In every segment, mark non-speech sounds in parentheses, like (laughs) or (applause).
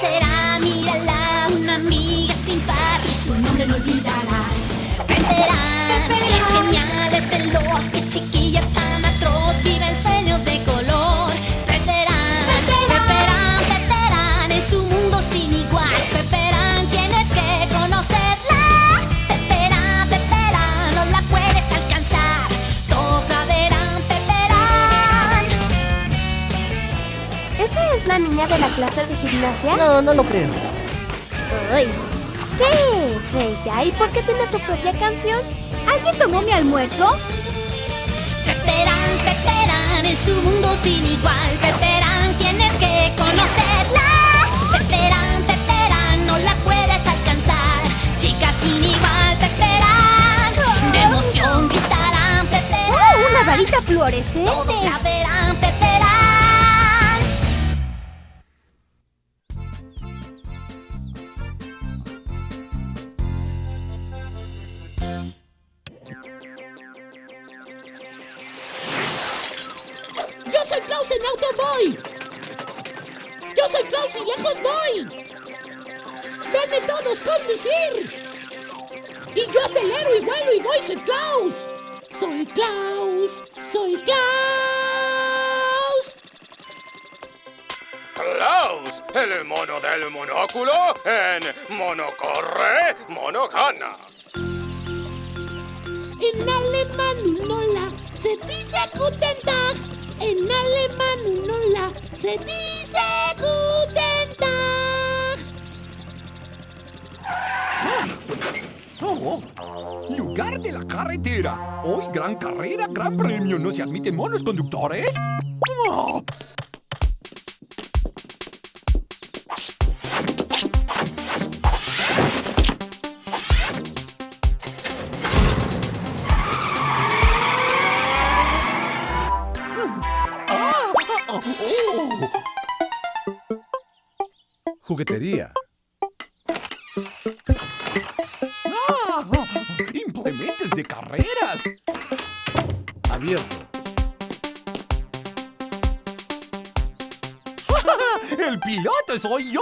será? Mírala, niña de la clase de gimnasia? No, no lo creo. Uy, ¿Qué es ella? ¿Y por qué tiene su propia canción? ¿Alguien tomó mi almuerzo? Peperán, Peperán, es un mundo sin igual. Peperán, tienes que conocerla. Peperán, Peperán, no la puedes alcanzar. Chica sin igual, Peperán. De emoción gritarán, Peperán. ¡Oh, una varita fluorescente! Klaus, soy Klaus. Klaus, el mono del monóculo en Monocorre, Mono gana. En alemán un hola se dice Guten Tag. En alemán un hola se dice Guten Tag. Oh, lugar de la carretera. Hoy gran carrera, gran premio. ¿No se admiten monos conductores? Oh. Oh, oh. Juguetería. Piloto soy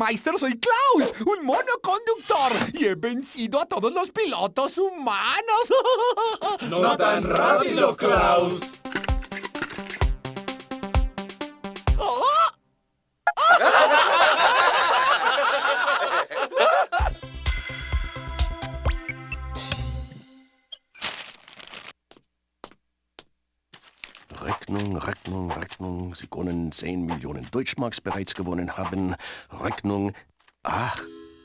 Burgermeister! ¡Soy Klaus, un mono conductor! Y he vencido a todos los pilotos humanos. (laughs) No tan rápido, Klaus. Können 10 Millionen Deutschmarks bereits gewonnen haben. Rechnung. Ach,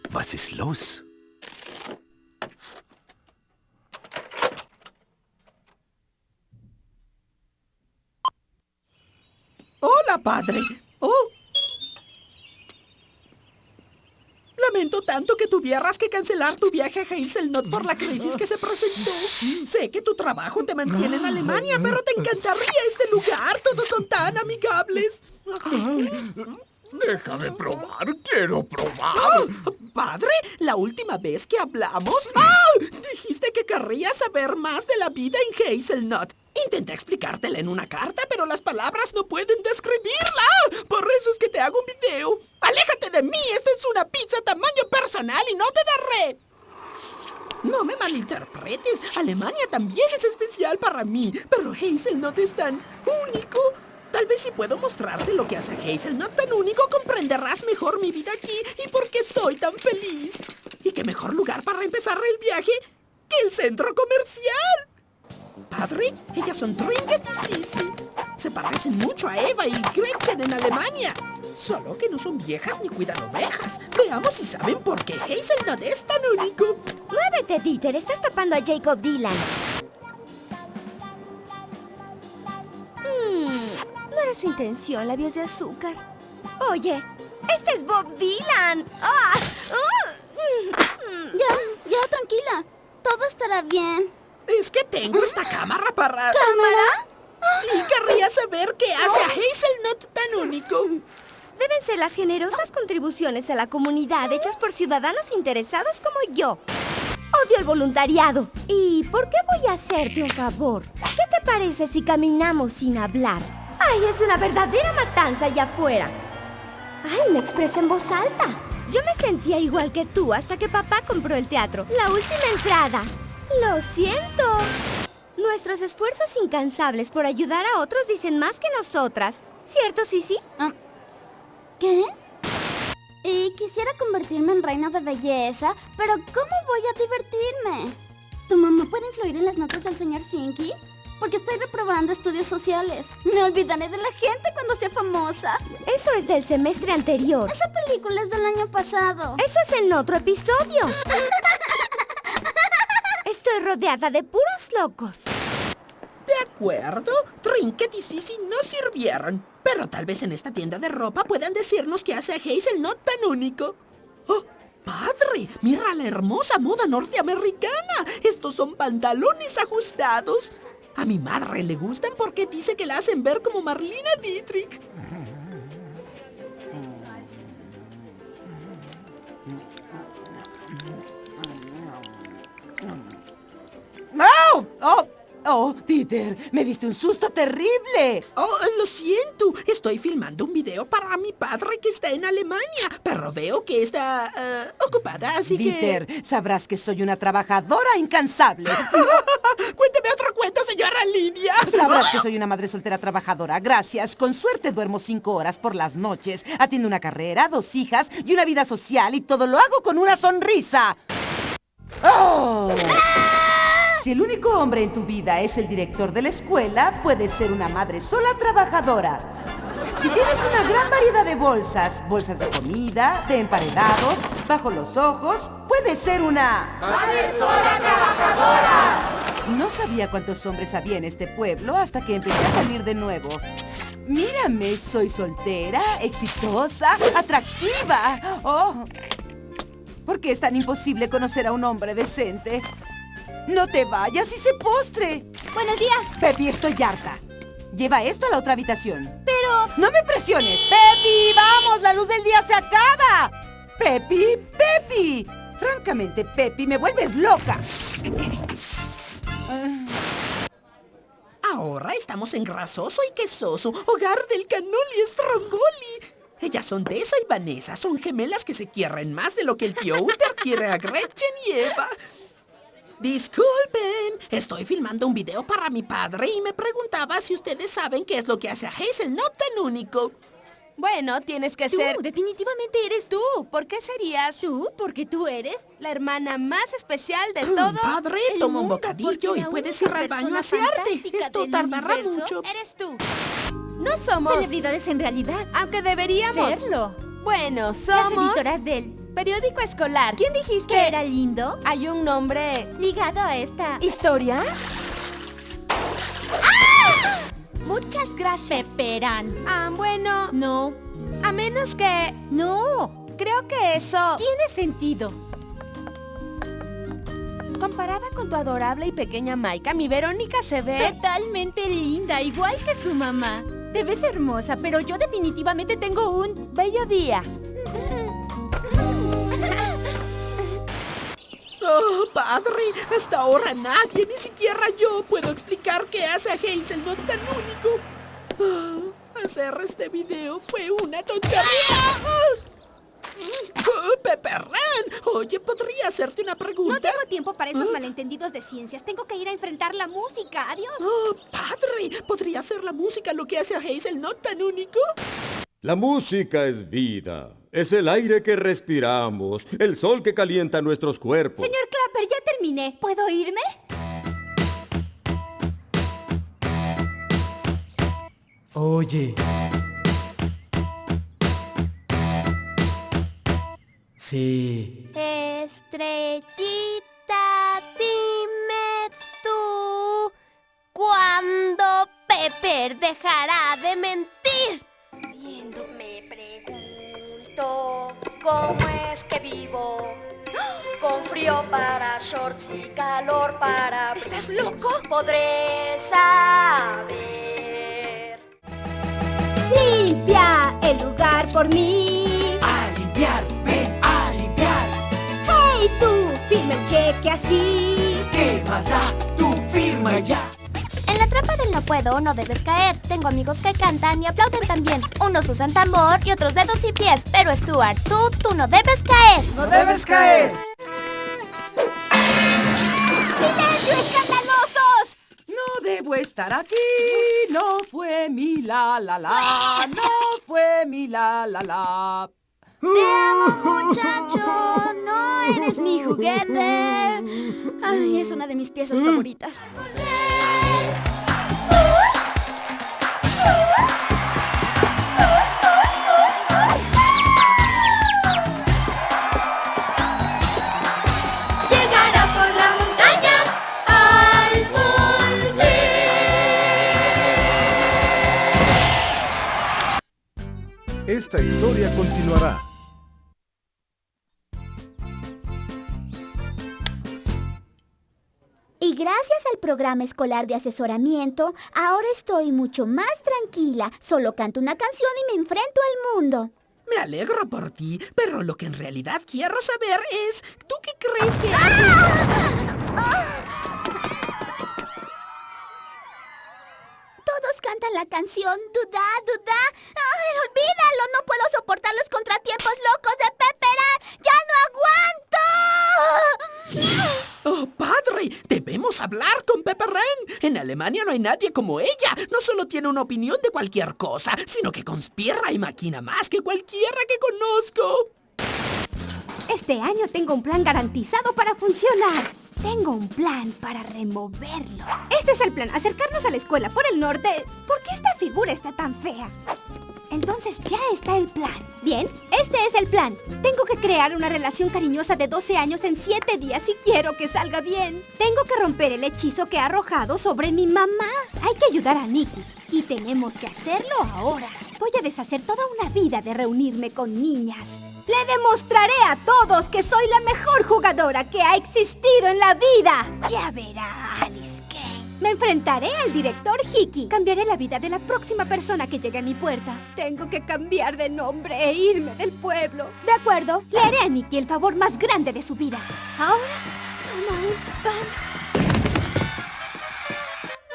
was ist los? Hola, padre. Tuvieras que cancelar tu viaje a Hazelnut por la crisis que se presentó. Sé que tu trabajo te mantiene en Alemania, pero te encantaría este lugar. Todos son tan amigables. Déjame probar, quiero probar. ¡Ah! Padre, la última vez que hablamos... ¡Ah! Dijiste que querrías saber más de la vida en Hazelnut. Intenté explicártela en una carta, pero las palabras no pueden describirla. Por eso es que te hago un video. ¡Aléjate de mí! Esta es una pizza tamaño personal y no te daré. No me malinterpretes. Alemania también es especial para mí, pero Hazelnut es tan único. Tal vez si puedo mostrarte lo que hace a Hazelnut tan único, comprenderás mejor mi vida aquí y por qué soy tan feliz. ¿Y qué mejor lugar para empezar el viaje que el centro comercial? Padre, ellas son Trinket y Sissy. Se parecen mucho a Eva y Gretchen en Alemania. Solo que no son viejas ni cuidan ovejas. Veamos si saben por qué Hazelnut es tan único. Muévete, Dieter. Estás tapando a Jacob Dylan. Hmm, no era su intención, labios de azúcar. Oye, este es Bob Dylan. ¡Ah! Ya, ya, tranquila. Todo estará bien. Es que tengo esta cámara para... ¿Cámara? Y querría saber qué hace a Hazelnut tan único. Deben ser las generosas contribuciones a la comunidad hechas por ciudadanos interesados como yo. Odio el voluntariado. ¿Y por qué voy a hacerte un favor? ¿Qué te parece si caminamos sin hablar? ¡Ay, es una verdadera matanza allá afuera! ¡Ay, me expresé en voz alta! Yo me sentía igual que tú hasta que papá compró el teatro. La última entrada. Lo siento. Nuestros esfuerzos incansables por ayudar a otros dicen más que nosotras. ¿Cierto, Sisi? Ah, ¿Qué? Y quisiera convertirme en reina de belleza, pero ¿cómo voy a divertirme? ¿Tu mamá puede influir en las notas del señor Finky? Porque estoy reprobando estudios sociales. Me olvidaré de la gente cuando sea famosa. Eso es del semestre anterior. Esa película es del año pasado. Eso es en otro episodio. (laughs) De puros locos. De acuerdo, Trinket y Sissy no sirvieron. Pero tal vez en esta tienda de ropa puedan decirnos qué hace a Hazelnut tan único. ¡Oh! ¡Padre! ¡Mira la hermosa moda norteamericana! Estos son pantalones ajustados. A mi madre le gustan porque dice que la hacen ver como Marlina Dietrich. ¡Oh! ¡Oh! ¡Oh, Peter! ¡Me diste un susto terrible! Oh, lo siento. Estoy filmando un video para mi padre que está en Alemania. Pero veo que está eh, ocupada, así Dieter, que... sabrás que soy una trabajadora incansable. (laughs) Cuénteme otro cuento, señora Lidia. Sabrás que soy una madre soltera trabajadora. Gracias. Con suerte duermo cinco horas por las noches. Atiendo una carrera, dos hijas y una vida social y todo lo hago con una sonrisa. ¡Oh! Si el único hombre en tu vida es el director de la escuela, puedes ser una madre sola trabajadora. Si tienes una gran variedad de bolsas, bolsas de comida, de emparedados, bajo los ojos, puedes ser una... ¡Madre sola trabajadora! No sabía cuántos hombres había en este pueblo hasta que empecé a salir de nuevo. Mírame, soy soltera, exitosa, atractiva. ¡Oh! ¿Por qué es tan imposible conocer a un hombre decente? No te vayas y se postre. Buenos días. Pepi, estoy harta. Lleva esto a la otra habitación. Pero... ¡No me presiones! ¡Pepi, vamos! ¡La luz del día se acaba! ¡Pepi! ¡Pepi! Francamente, Pepi, me vuelves loca. Ahora estamos en Grasoso y Quesoso, hogar del Canoli Strongoli. Ellas son Tessa y Vanessa, son gemelas que se quieren más de lo que el tío Uther quiere a Gretchen y Eva. Disculpen, estoy filmando un video para mi padre y me preguntaba si ustedes saben qué es lo que hace a Hazelnut tan único. Bueno, tienes que Tú, ser... definitivamente eres Tú, ¿por qué serías tú, porque tú eres la hermana más especial de todo? Padre, el toma un bocadillo y puedes ir al baño a asearte. Esto tardará mucho. Eres tú. No somos... celebridades en realidad. Aunque deberíamos. Serlo. Bueno, Las somos... editoras del... Periódico escolar. ¿Quién dijiste? ¿Que era lindo? Hay un nombre... Ligado a esta... ¿Historia? Muchas gracias. Peperán. Ah, bueno, No. a menos que... No. Creo que eso... Tiene sentido. Comparada con tu adorable y pequeña Maika, mi Verónica se ve... Totalmente linda, igual que su mamá. Te ves hermosa, pero yo definitivamente tengo un... Bello día. (laughs) Oh, padre, hasta ahora nadie, ni siquiera yo, puedo explicar qué hace a Hazelnut tan único. Ah, hacer este video fue una tontería. Oh, Pepperran, oye, ¿podría hacerte una pregunta? No tengo tiempo para esos malentendidos de ciencias. Tengo que ir a enfrentar la música. Adiós. Oh, padre, ¿podría hacer la música lo que hace a Hazelnut tan único? La música es vida. Es el aire que respiramos, el sol que calienta nuestros cuerpos. Señor Clapper, ya terminé. ¿Puedo irme? Oye. Sí. Estrellita, dime tú, ¿cuándo Pepper dejará de mentir? Cómo es que vivo. Con frío para shorts y calor para... ¿Estás loco? Podré saber. Limpia el lugar por mí. A limpiar, ven a limpiar. Hey, tú, firma el cheque así. ¿Qué pasa? Tú firma ya. Puedo, no debes caer. Tengo amigos que cantan y aplauden también. Unos usan tambor y otros dedos y pies. Pero Stuart, tú, tú no debes caer. ¡No debes caer! ¡Silencio, escandalosos! No debo estar aquí, no fue mi la la la, (laughs) no fue mi la la la. Te amo, muchacho. No eres mi juguete. Ay, es una de mis piezas favoritas. (laughs) continuará. Y gracias al programa escolar de asesoramiento, ahora estoy mucho más tranquila. Solo canto una canción y me enfrento al mundo. Me alegro por ti, pero lo que en realidad quiero saber es, ¿tú qué crees que hace? Todos la canción Duda, Duda. ¡Ay, olvídalo! No puedo soportar los contratiempos locos de Pepperan. ¡Ya no aguanto! ¡Oh, padre! ¡Debemos hablar con Pepper Wren! En Alemania no hay nadie como ella. No solo tiene una opinión de cualquier cosa, sino que conspira y maquina más que cualquiera que conozco. Este año tengo un plan garantizado para funcionar. Tengo un plan para removerlo. Este es el plan, acercarnos a la escuela por el norte. ¿Por qué esta figura está tan fea? Entonces ya está el plan. Bien, este es el plan. Tengo que crear una relación cariñosa de 12 años en 7 días si quiero que salga bien. Tengo que romper el hechizo que ha arrojado sobre mi mamá. Hay que ayudar a Nicky. Y tenemos que hacerlo ahora. Voy a deshacer toda una vida de reunirme con niñas. Le demostraré a todos que soy la mejor jugadora que ha existido en la vida. Ya verá, Alice Kane. Me enfrentaré al director Hickey. Cambiaré la vida de la próxima persona que llegue a mi puerta. Tengo que cambiar de nombre e irme del pueblo. De acuerdo, le haré a Nicky el favor más grande de su vida. Ahora, toma un pan.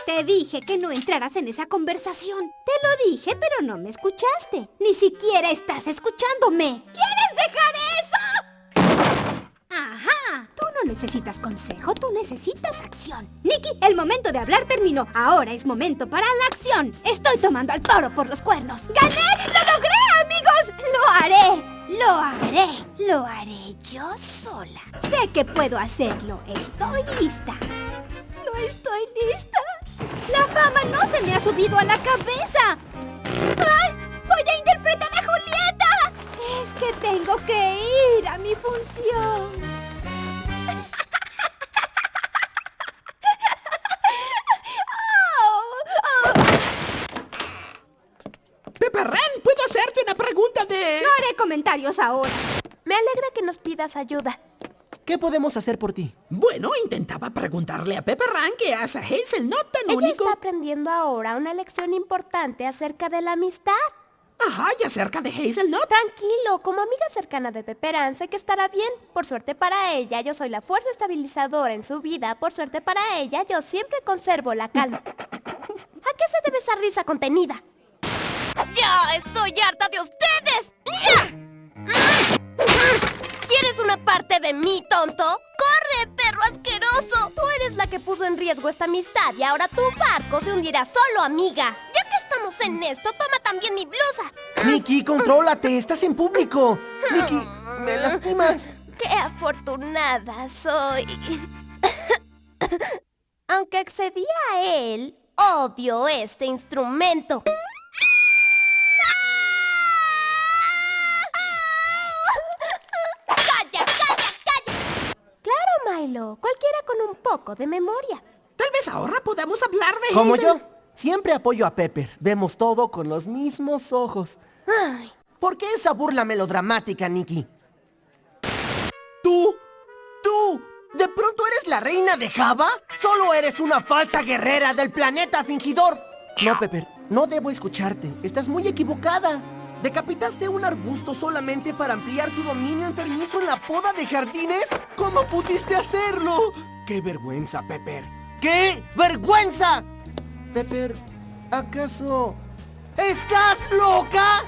Te dije que no entraras en esa conversación. Lo dije, pero no me escuchaste. Ni siquiera estás escuchándome. ¿Quieres dejar eso? Ajá. Tú no necesitas consejo, tú necesitas acción. Nicky, el momento de hablar terminó. Ahora es momento para la acción. Estoy tomando al toro por los cuernos. ¡Gané! ¡Lo logré, amigos! ¡Lo haré! ¡Lo haré! ¡Lo haré yo sola! Sé que puedo hacerlo. Estoy lista. No estoy lista. La fama no se me ha subido a la cabeza. ¡Ay! ¡Voy a interpretar a Julieta! Es que tengo que ir a mi función. ¿puedo hacerte una pregunta de...? No haré comentarios ahora. Me alegra que nos pidas ayuda. ¿Qué podemos hacer por ti? Bueno, intentaba preguntarle a Pepper Wren qué hace a Hazelnut tan Ella único. está aprendiendo ahora una lección importante acerca de la amistad. Ajá, y acerca de Hazelnut. Tranquilo, como amiga cercana de Pepperan, sé que estará bien. Por suerte para ella, yo soy la fuerza estabilizadora en su vida. Por suerte para ella, yo siempre conservo la calma. ¿A qué se debe esa risa contenida? ¡Ya estoy harta de ustedes! ¡Ya! ¿Quieres una parte de mí, tonto? ¡Corre, perro asqueroso! Tú eres la que puso en riesgo esta amistad y ahora tu barco se hundirá solo, amiga. Ya que estamos en esto, toma también mi blusa. Nicky, contrólate, estás en público. Nicky, me lastimas. ¡Qué afortunada soy! Aunque accedí a él, odio este instrumento. Abuelo. Cualquiera con un poco de memoria. Tal vez ahora podamos hablar de Como Hazel. yo, siempre apoyo a Pepper. Vemos todo con los mismos ojos. Ay, ¿Por qué esa burla melodramática, Nikki? ¿Tú? ¿Tú? ¿De pronto eres la reina de Java? ¿Solo eres una falsa guerrera del planeta fingidor? No, Pepper, no debo escucharte. Estás muy equivocada. ¿Decapitaste un arbusto solamente para ampliar tu dominio enfermizo en la poda de jardines? ¿Cómo pudiste hacerlo? ¡Qué vergüenza, Pepper! ¡Qué vergüenza! Pepper, ¿acaso estás loca?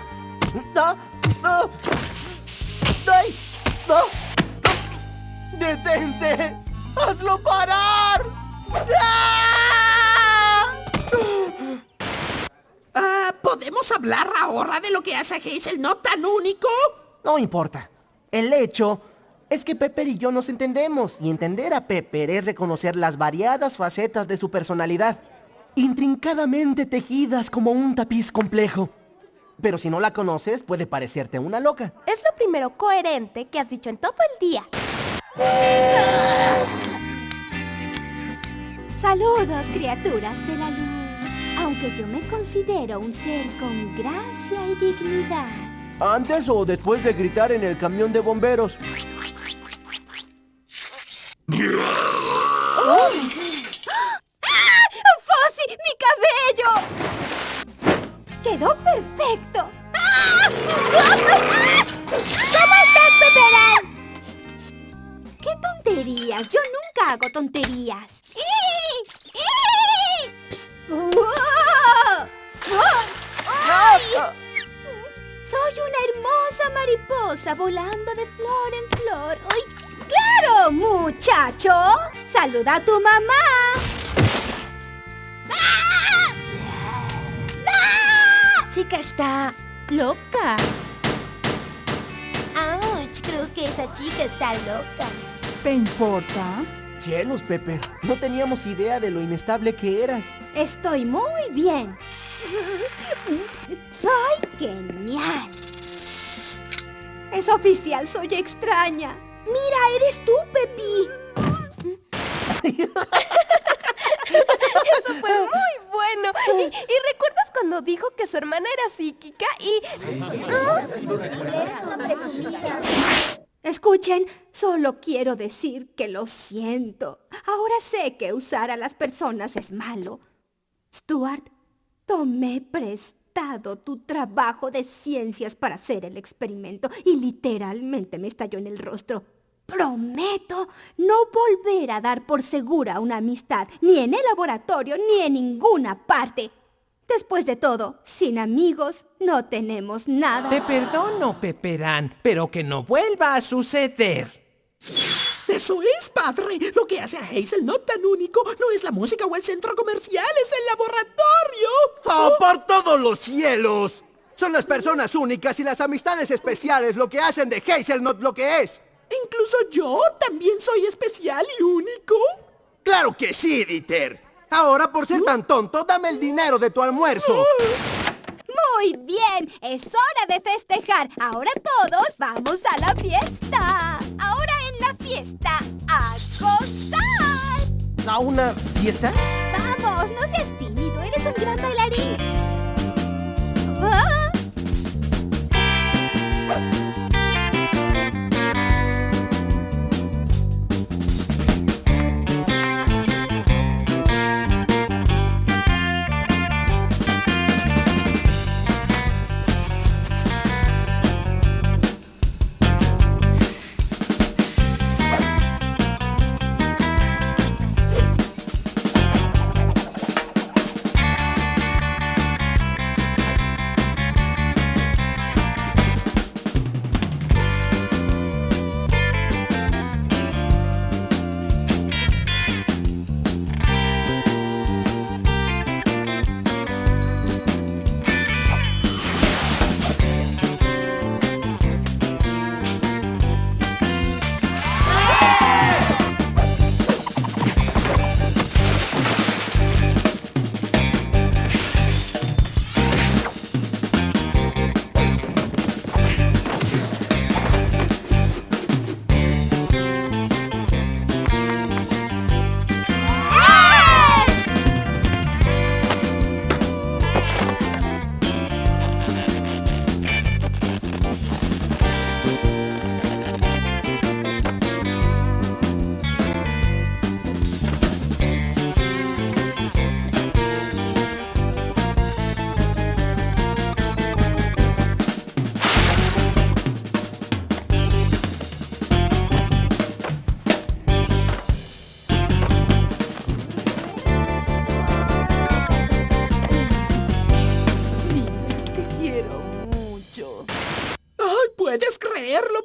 ¡Detente! ¡Hazlo parar! ¡Ah! Ah, ¿Podemos hablar ahora de lo que hace Hazel no tan único? No importa. El hecho es que Pepper y yo nos entendemos y entender a Pepper es reconocer las variadas facetas de su personalidad, intrincadamente tejidas como un tapiz complejo. Pero si no la conoces, puede parecerte una loca. es lo primero coherente que has dicho en todo el día. Saludos, criaturas de la luz. Aunque yo me considero un ser con gracia y dignidad. Antes o después de gritar en el camión de bomberos. ¡Fossi! ¡Mi cabello! ¡Quedó perfecto! ¿Cómo estás, Peperán? ¡Qué tonterías! Yo nunca hago tonterías. ¡Saluda a tu mamá! Chica está loca. ¡Auch! Creo que esa chica está loca. ¿Te importa? Cielos, Pepper. No teníamos idea de lo inestable que eras. Estoy muy bien. Soy genial. Es oficial, soy extraña. Mira, eres tú, Pepi. Eso fue (laughs) muy bueno. ¿Y, y recuerdas cuando dijo que su hermana era psíquica y... Escuchen, solo quiero decir que lo siento. Ahora sé que usar a las personas es malo. Stuart, tomé prestado tu trabajo de ciencias para hacer el experimento y literalmente me estalló en el rostro. Prometo no volver a dar por segura una amistad, ni en el laboratorio, ni en ninguna parte. Después de todo, sin amigos no tenemos nada. Te perdono, Peperán, pero que no vuelva a suceder. Eso es, padre. Lo que hace a Hazel no tan único no es la música o el centro comercial, es el laboratorio. ¡Ah, por todos los cielos! Son las personas únicas y las amistades especiales lo que hacen de Hazelnut lo que es. Incluso yo también soy especial y único. ¡Claro que sí, Dieter! Ahora, por ser tan tonto, dame el dinero de tu almuerzo. Muy bien, es hora de festejar. Ahora todos vamos a la fiesta. Ahora en la fiesta, a gozar. ¿A una fiesta? Vamos, no seas tímido, eres un gran bailarín.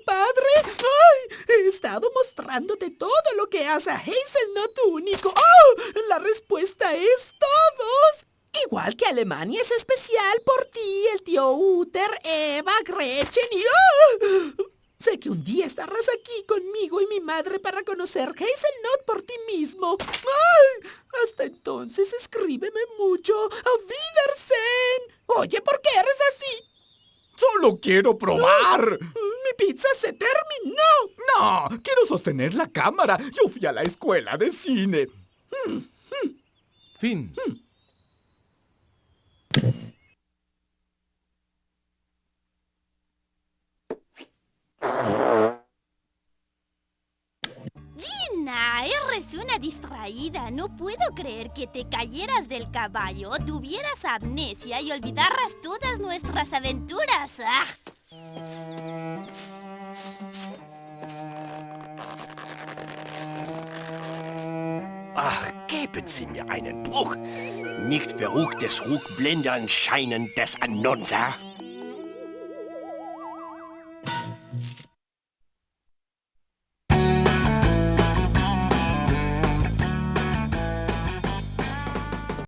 Padre. ¡Ay! He estado mostrándote todo lo que hace a Hazelnut único. ¡Oh! La respuesta es todos. Igual que Alemania es especial por ti, el tío Uther, Eva, Gretchen y... ¡Oh! Sé que un día estarás aquí conmigo y mi madre para conocer Hazelnut por ti mismo. ¡Ay! Hasta entonces escríbeme mucho. ¡A Wiedersehen! Oye, ¿por qué eres así? ¡Solo quiero probar! ¡Mi pizza se terminó! No, quiero sostener la cámara. Yo fui a la escuela de cine. Fin. Eres una distraída. No puedo creer que te cayeras del caballo, tuvieras amnesia y olvidaras todas nuestras aventuras. ¡Ah! Ach, geben Sie mir einen Bruch. Nicht verruchtes Rugblendern scheinen des Annonser.